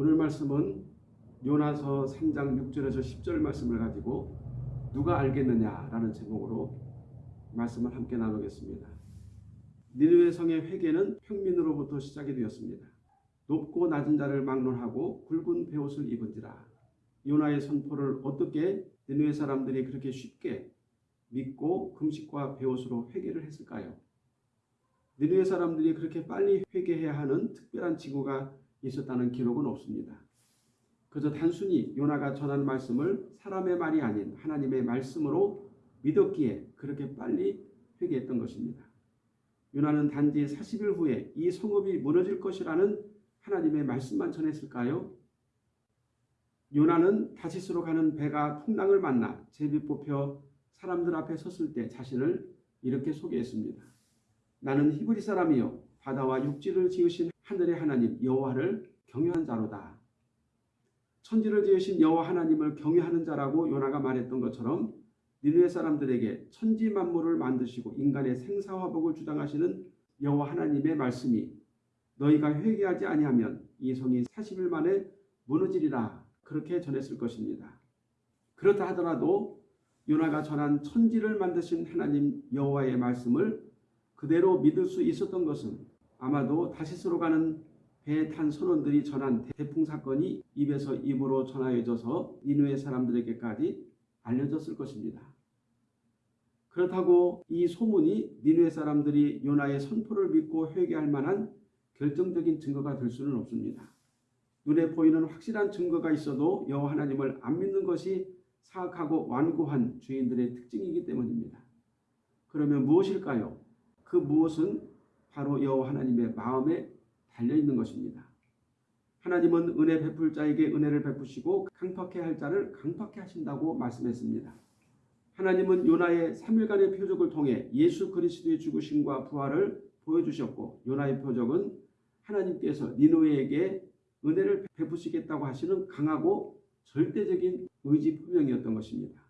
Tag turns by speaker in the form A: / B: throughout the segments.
A: 오늘 말씀은 요나서 3장 6절에서 10절 말씀을 가지고 누가 알겠느냐라는 제목으로 말씀을 함께 나누겠습니다. 니느웨 성의 회개는 평민으로부터 시작이 되었습니다. 높고 낮은 자를 막론하고 굵은 베옷을 입은지라 요나의 선포를 어떻게 니느웨 사람들이 그렇게 쉽게 믿고 금식과 베옷으로 회개를 했을까요? 니느웨 사람들이 그렇게 빨리 회개해야 하는 특별한 징후가 있었다는 기록은 없습니다. 그저 단순히 요나가 전한 말씀을 사람의 말이 아닌 하나님의 말씀으로 믿었기에 그렇게 빨리 회개했던 것입니다. 요나는 단지 40일 후에 이 성읍이 무너질 것이라는 하나님의 말씀만 전했을까요? 요나는 다시스로 가는 배가 풍랑을 만나 제비 뽑혀 사람들 앞에 섰을 때 자신을 이렇게 소개했습니다. 나는 히브리 사람이요 바다와 육지를 지으신 하늘의 하나님 여호와를 경외한 자로다. 천지를 지으신 여호와 하나님을 경외하는 자라고 요나가 말했던 것처럼 니느웨 사람들에게 천지 만물을 만드시고 인간의 생사화복을 주장하시는 여호와 하나님의 말씀이 너희가 회개하지 아니하면 이 성이 40일 만에 무너지리라 그렇게 전했을 것입니다. 그렇다 하더라도 요나가 전한 천지를 만드신 하나님 여호와의 말씀을 그대로 믿을 수 있었던 것은 아마도 다시스로 가는 배에 탄 선원들이 전한 대풍 사건이 입에서 입으로 전하여져서 니누의 사람들에게까지 알려졌을 것입니다. 그렇다고 이 소문이 니누의 사람들이 요나의 선포를 믿고 회개할 만한 결정적인 증거가 될 수는 없습니다. 눈에 보이는 확실한 증거가 있어도 여호와 하나님을 안 믿는 것이 사악하고 완고한 주인들의 특징이기 때문입니다. 그러면 무엇일까요? 그 무엇은 바로 여호와 하나님의 마음에 달려 있는 것입니다. 하나님은 은혜 베풀 자에게 은혜를 베푸시고 강팍해 할 자를 강팍해 하신다고 말씀했습니다. 하나님은 요나의 3일간의 표적을 통해 예수 그리스도의 죽으심과 부활을 보여주셨고 요나의 표적은 하나님께서 니노에게 은혜를 베푸시겠다고 하시는 강하고 절대적인 의지 표명이었던 것입니다.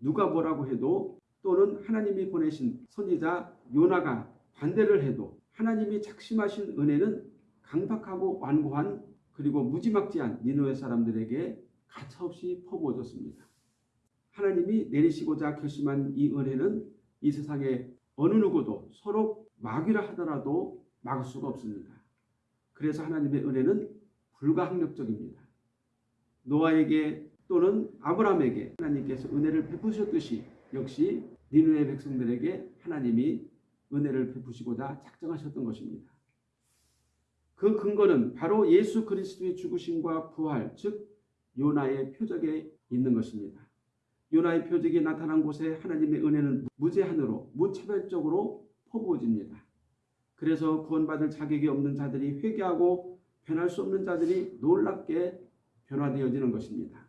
A: 누가 뭐라고 해도 또는 하나님이 보내신 선지자 요나가 반대를 해도 하나님이 작심하신 은혜는 강박하고 완고한 그리고 무지막지한 니노의 사람들에게 가차없이 퍼부어졌습니다. 하나님이 내리시고자 결심한 이 은혜는 이 세상에 어느 누구도 서로 막이라 하더라도 막을 수가 없습니다. 그래서 하나님의 은혜는 불가항력적입니다. 노아에게 또는 아브라함에게 하나님께서 은혜를 베푸셨듯이 역시 니누의 백성들에게 하나님이 은혜를 베푸시고자 작정하셨던 것입니다. 그 근거는 바로 예수 그리스도의 죽으심과 부활, 즉 요나의 표적에 있는 것입니다. 요나의 표적이 나타난 곳에 하나님의 은혜는 무제한으로 무차별적으로 퍼부어집니다. 그래서 구원받을 자격이 없는 자들이 회개하고 변할 수 없는 자들이 놀랍게 변화되어지는 것입니다.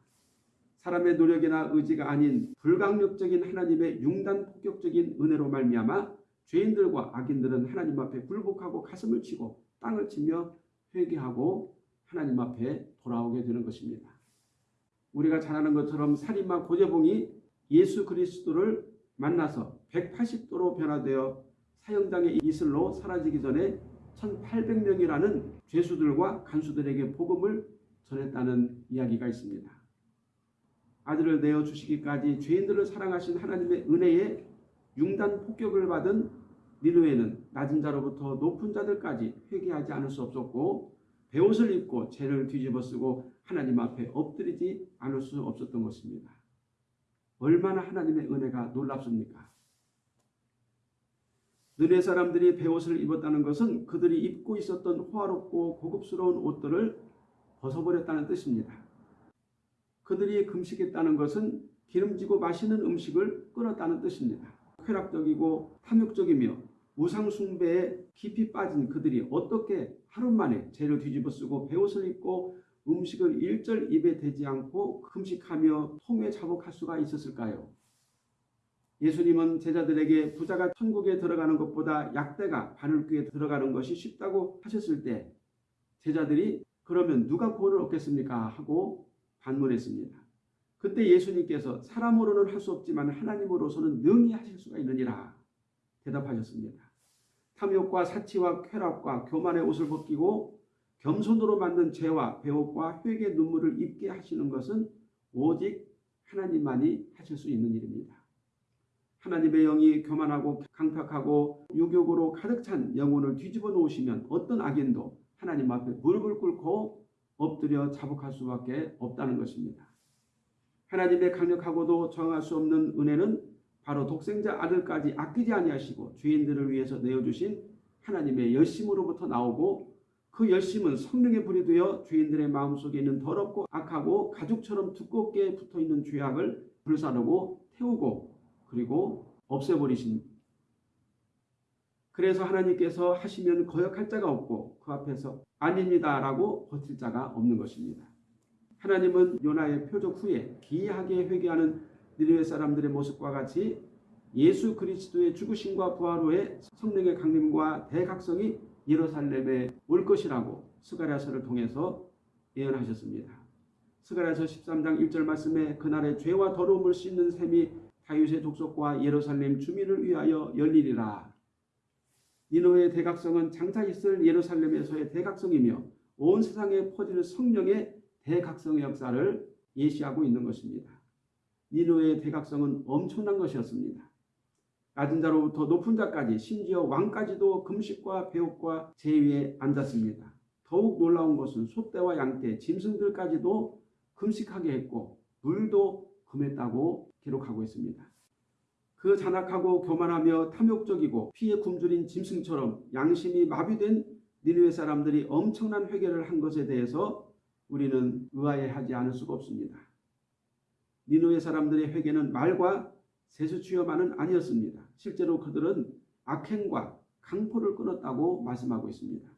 A: 사람의 노력이나 의지가 아닌 불강력적인 하나님의 융단 폭격적인 은혜로 말미암아 죄인들과 악인들은 하나님 앞에 굴복하고 가슴을 치고 땅을 치며 회개하고 하나님 앞에 돌아오게 되는 것입니다. 우리가 잘 아는 것처럼 살인마 고재봉이 예수 그리스도를 만나서 180도로 변화되어 사형장의 이슬로 사라지기 전에 1800명이라는 죄수들과 간수들에게 복음을 전했다는 이야기가 있습니다. 아들을 내어 주시기까지 죄인들을 사랑하신 하나님의 은혜에 융단 폭격을 받은 니누에는 낮은 자로부터 높은 자들까지 회개하지 않을 수 없었고 베옷을 입고 죄를 뒤집어 쓰고 하나님 앞에 엎드리지 않을 수 없었던 것입니다. 얼마나 하나님의 은혜가 놀랍습니까? 느네 사람들이 베옷을 입었다는 것은 그들이 입고 있었던 호화롭고 고급스러운 옷들을 벗어버렸다는 뜻입니다. 그들이 금식했다는 것은 기름지고 맛있는 음식을 끊었다는 뜻입니다. 쾌락적이고 탐욕적이며 우상숭배에 깊이 빠진 그들이 어떻게 하루 만에 죄를 뒤집어 쓰고 베옷을 입고 음식을 일절 입에 대지 않고 금식하며 통에 자복할 수가 있었을까요? 예수님은 제자들에게 부자가 천국에 들어가는 것보다 약대가 바늘귀에 들어가는 것이 쉽다고 하셨을 때 제자들이 그러면 누가 구원을 얻겠습니까? 하고 반문했습니다. 그때 예수님께서 사람으로는 할 수 없지만 하나님으로서는 능히 하실 수가 있느니라 대답하셨습니다. 탐욕과 사치와 쾌락과 교만의 옷을 벗기고 겸손으로 만든 죄와 배옥과 회개 눈물을 입게 하시는 것은 오직 하나님만이 하실 수 있는 일입니다. 하나님의 영이 교만하고 강팍하고 유격으로 가득 찬 영혼을 뒤집어 놓으시면 어떤 악인도 하나님 앞에 무릎을 꿇고 엎드려 자복할 수밖에 없다는 것입니다. 하나님의 강력하고도 정할 수 없는 은혜는 바로 독생자 아들까지 아끼지 아니하시고 죄인들을 위해서 내어주신 하나님의 열심으로부터 나오고 그 열심은 성령의 불이 되어 죄인들의 마음속에 있는 더럽고 악하고 가죽처럼 두껍게 붙어있는 죄악을 불사르고 태우고 그리고 없애버리신 그래서 하나님께서 하시면 거역할 자가 없고 그 앞에서 아닙니다라고 버틸 자가 없는 것입니다. 하나님은 요나의 표적 후에 기이하게 회개하는 니느웨 사람들의 모습과 같이 예수 그리스도의 죽으심과 부활 후에 성령의 강림과 대각성이 예루살렘에 올 것이라고 스가랴서를 통해서 예언하셨습니다. 스가랴서 13장 1절 말씀에 그날의 죄와 더러움을 씻는 셈이 다윗의 족속과 예루살렘 주민을 위하여 열리리라. 니노의 대각성은 장차 있을 예루살렘에서의 대각성이며 온 세상에 퍼질 성령의 대각성의 역사를 예시하고 있는 것입니다. 니노의 대각성은 엄청난 것이었습니다. 낮은 자로부터 높은 자까지 심지어 왕까지도 금식과 배옥과 제위에 앉았습니다. 더욱 놀라운 것은 소떼와 양떼, 짐승들까지도 금식하게 했고 물도 금했다고 기록하고 있습니다. 그 잔악하고 교만하며 탐욕적이고 피에 굶주린 짐승처럼 양심이 마비된 니느웨 사람들이 엄청난 회개를 한 것에 대해서 우리는 의아해하지 않을 수가 없습니다. 니느웨 사람들의 회개는 말과 세수취여만은 아니었습니다. 실제로 그들은 악행과 강포를 끊었다고 말씀하고 있습니다.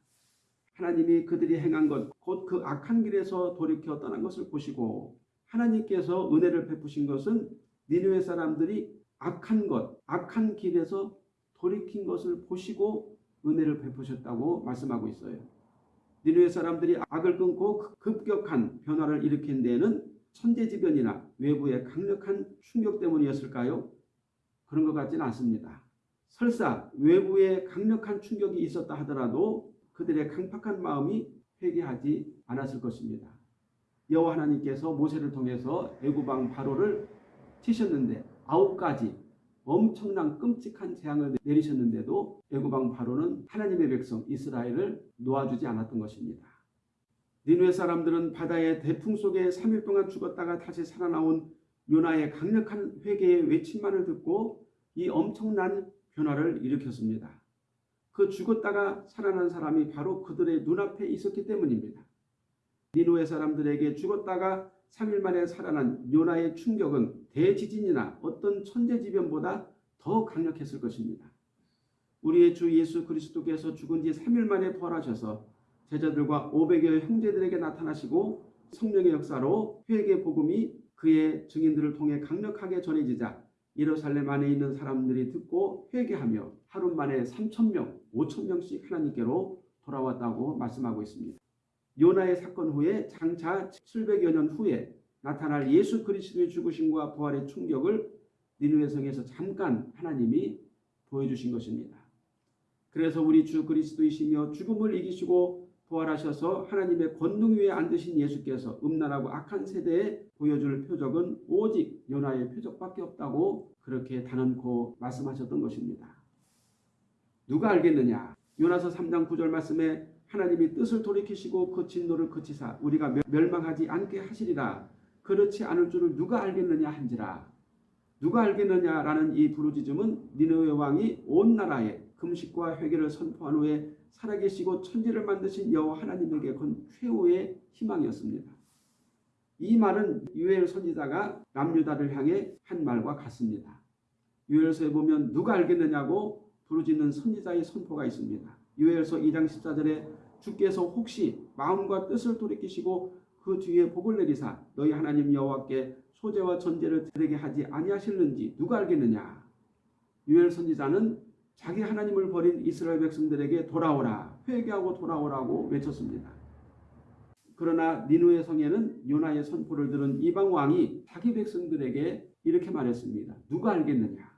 A: 하나님이 그들이 행한 것, 곧 그 악한 길에서 돌이켜 떠난 것을 보시고 하나님께서 은혜를 베푸신 것은 니느웨 사람들이 악한 것, 악한 길에서 돌이킨 것을 보시고 은혜를 베푸셨다고 말씀하고 있어요. 니느웨 사람들이 악을 끊고 급격한 변화를 일으킨 데에는 천재지변이나 외부의 강력한 충격 때문이었을까요? 그런 것 같지는 않습니다. 설사 외부의 강력한 충격이 있었다 하더라도 그들의 강팍한 마음이 회개하지 않았을 것입니다. 여호와 하나님께서 모세를 통해서 애굽왕 바로를 치셨는데 아홉 가지 엄청난 끔찍한 재앙을 내리셨는데도 애굽왕 바로는 하나님의 백성 이스라엘을 놓아주지 않았던 것입니다. 니누의 사람들은 바다의 대풍 속에 3일 동안 죽었다가 다시 살아나온 요나의 강력한 회개의 외침만을 듣고 이 엄청난 변화를 일으켰습니다. 그 죽었다가 살아난 사람이 바로 그들의 눈앞에 있었기 때문입니다. 니누의 사람들에게 죽었다가 3일 만에 살아난 요나의 충격은 대지진이나 어떤 천재지변보다 더 강력했을 것입니다. 우리의 주 예수 그리스도께서 죽은 지 3일 만에 부활하셔서 제자들과 500여 형제들에게 나타나시고 성령의 역사로 회개 복음이 그의 증인들을 통해 강력하게 전해지자 예루살렘 안에 있는 사람들이 듣고 회개하며 하루 만에 3천 명, 5천 명씩 하나님께로 돌아왔다고 말씀하고 있습니다. 요나의 사건 후에 장차 700여 년 후에 나타날 예수 그리스도의 죽으심과 부활의 충격을 니누의 성에서 잠깐 하나님이 보여주신 것입니다. 그래서 우리 주 그리스도이시며 죽음을 이기시고 부활하셔서 하나님의 권능 위에 앉으신 예수께서 음란하고 악한 세대에 보여줄 표적은 오직 요나의 표적밖에 없다고 그렇게 단언코 말씀하셨던 것입니다. 누가 알겠느냐? 요나서 3장 9절 말씀에 하나님이 뜻을 돌이키시고 그 진노를 그치사 우리가 멸망하지 않게 하시리라. 그렇지 않을 줄을 누가 알겠느냐 한지라. 누가 알겠느냐라는 이 부르짖음은 니느웨 왕이 온 나라에 금식과 회개를 선포한 후에 살아계시고 천지를 만드신 여호와 하나님에게 건 최후의 희망이었습니다. 이 말은 유엘 선지자가 남유다를 향해 한 말과 같습니다. 유엘서에 보면 누가 알겠느냐고 부르짖는 선지자의 선포가 있습니다. 유엘서 2장 14절에 주께서 혹시 마음과 뜻을 돌이키시고 그 뒤에 복을 내리사 너희 하나님 여호와께 소재와 전제를 드리게 하지 아니하실는지 누가 알겠느냐. 유엘 선지자는 자기 하나님을 버린 이스라엘 백성들에게 돌아오라 회개하고 돌아오라고 외쳤습니다. 그러나 니누의 성에는 요나의 선포를 들은 이방 왕이 자기 백성들에게 이렇게 말했습니다. 누가 알겠느냐?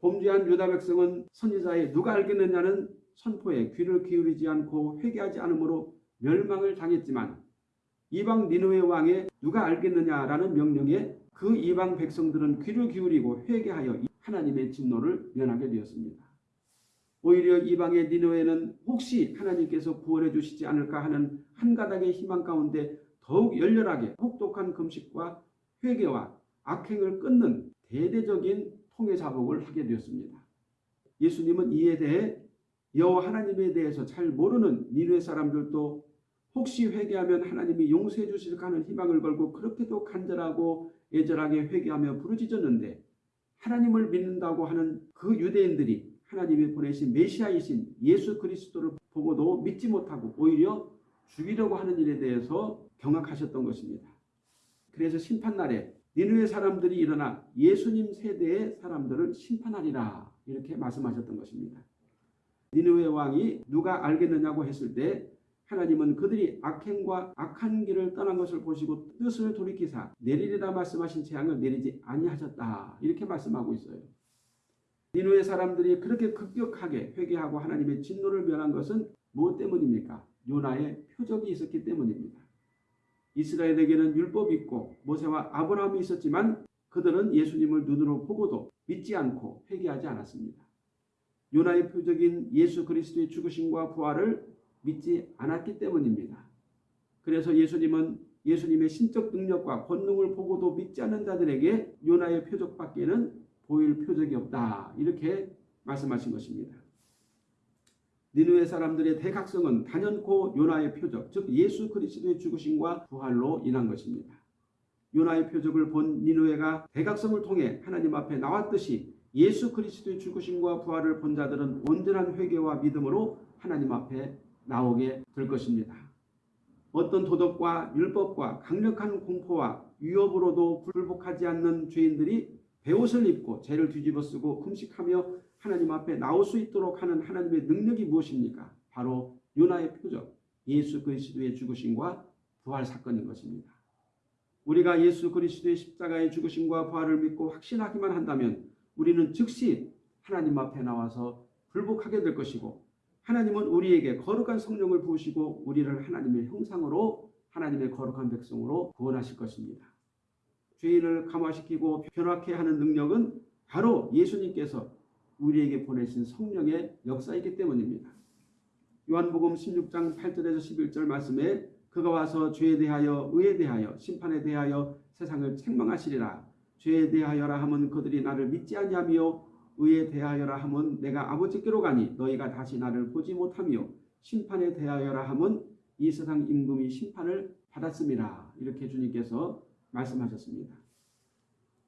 A: 범죄한 유다 백성은 선지자의 누가 알겠느냐는 선포에 귀를 기울이지 않고 회개하지 않으므로 멸망을 당했지만 이방 니누의 왕에 누가 알겠느냐라는 명령에 그 이방 백성들은 귀를 기울이고 회개하여 하나님의 진노를 면하게 되었습니다. 오히려 이방의 니누에는 혹시 하나님께서 구원해 주시지 않을까 하는 한 가닥의 희망 가운데 더욱 열렬하게 혹독한 금식과 회개와 악행을 끊는 대대적인 통해 자복을 하게 되었습니다. 예수님은 이에 대해 여호와 하나님에 대해서 잘 모르는 니누의 사람들도 혹시 회개하면 하나님이 용서해 주실까 하는 희망을 걸고 그렇게도 간절하고 애절하게 회개하며 부르짖었는데 하나님을 믿는다고 하는 그 유대인들이 하나님이 보내신 메시아이신 예수 그리스도를 보고도 믿지 못하고 오히려 죽이려고 하는 일에 대해서 경악하셨던 것입니다. 그래서 심판날에 니누의 사람들이 일어나 예수님 세대의 사람들을 심판하리라 이렇게 말씀하셨던 것입니다. 니누의 왕이 누가 알겠느냐고 했을 때 하나님은 그들이 악행과 악한 길을 떠난 것을 보시고 뜻을 돌이키사 내리리라 말씀하신 재앙을 내리지 아니하셨다 이렇게 말씀하고 있어요. 니누의 사람들이 그렇게 급격하게 회개하고 하나님의 진노를 면한 것은 무엇 때문입니까? 요나의 표적이 있었기 때문입니다. 이스라엘에게는 율법이 있고 모세와 아브라함이 있었지만 그들은 예수님을 눈으로 보고도 믿지 않고 회개하지 않았습니다. 요나의 표적인 예수 그리스도의 죽으심과 부활을 믿지 않았기 때문입니다. 그래서 예수님은 예수님의 신적 능력과 권능을 보고도 믿지 않는 자들에게 요나의 표적밖에는 보일 표적이 없다. 이렇게 말씀하신 것입니다. 니누의 사람들의 대각성은 단연코 요나의 표적, 즉 예수 그리스도의 죽으심과 부활로 인한 것입니다. 요나의 표적을 본 니누에가 대각성을 통해 하나님 앞에 나왔듯이 예수 그리스도의 죽으심과 부활을 본 자들은 온전한 회개와 믿음으로 하나님 앞에 나오게 될 것입니다. 어떤 도덕과 율법과 강력한 공포와 위협으로도 불복하지 않는 죄인들이 베옷을 입고 죄를 뒤집어 쓰고 금식하며 하나님 앞에 나올 수 있도록 하는 하나님의 능력이 무엇입니까? 바로 요나의 표적, 예수 그리스도의 죽으심과 부활 사건인 것입니다. 우리가 예수 그리스도의 십자가의 죽으심과 부활을 믿고 확신하기만 한다면 우리는 즉시 하나님 앞에 나와서 불복하게 될 것이고 하나님은 우리에게 거룩한 성령을 부으시고 우리를 하나님의 형상으로 하나님의 거룩한 백성으로 구원하실 것입니다. 죄인을 감화시키고 변화케 하는 능력은 바로 예수님께서 우리에게 보내신 성령의 역사이기 때문입니다. 요한복음 16장 8절에서 11절 말씀에 그가 와서 죄에 대하여 의에 대하여 심판에 대하여 세상을 책망하시리라. 죄에 대하여라 함은 그들이 나를 믿지 아니하며 의에 대하여라 함은 내가 아버지께로 가니 너희가 다시 나를 보지 못하며 심판에 대하여라 함은 이 세상 임금이 심판을 받았습니다. 이렇게 주님께서 말씀하셨습니다.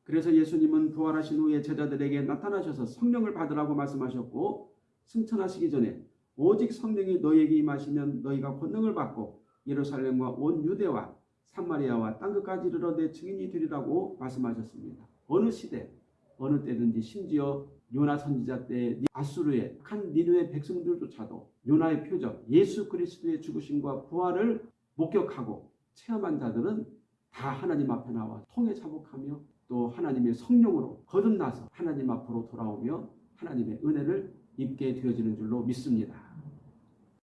A: 그래서 예수님은 부활하신 후에 제자들에게 나타나셔서 성령을 받으라고 말씀하셨고 승천하시기 전에 오직 성령이 너희에게 임하시면 너희가 권능을 받고 예루살렘과 온 유대와 산마리아와 땅끝까지 이르러 내 증인이 되리라고 말씀하셨습니다. 어느 시대 어느 때든지 심지어 요나 선지자 때 아수르의 한 니누의 백성들조차도 요나의 표적 예수 그리스도의 죽으심과 부활을 목격하고 체험한 자들은 다 하나님 앞에 나와 통해 자복하며 또 하나님의 성령으로 거듭나서 하나님 앞으로 돌아오며 하나님의 은혜를 입게 되어지는 줄로 믿습니다.